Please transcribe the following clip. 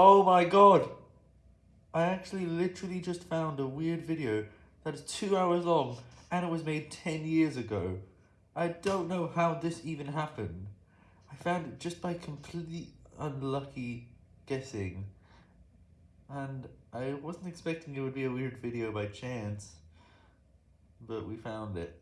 Oh my god! I actually literally just found a weird video that is two hours long and it was made 10 years ago. I don't know how this even happened. I found it just by completely unlucky guessing. And I wasn't expecting it would be a weird video by chance, but we found it.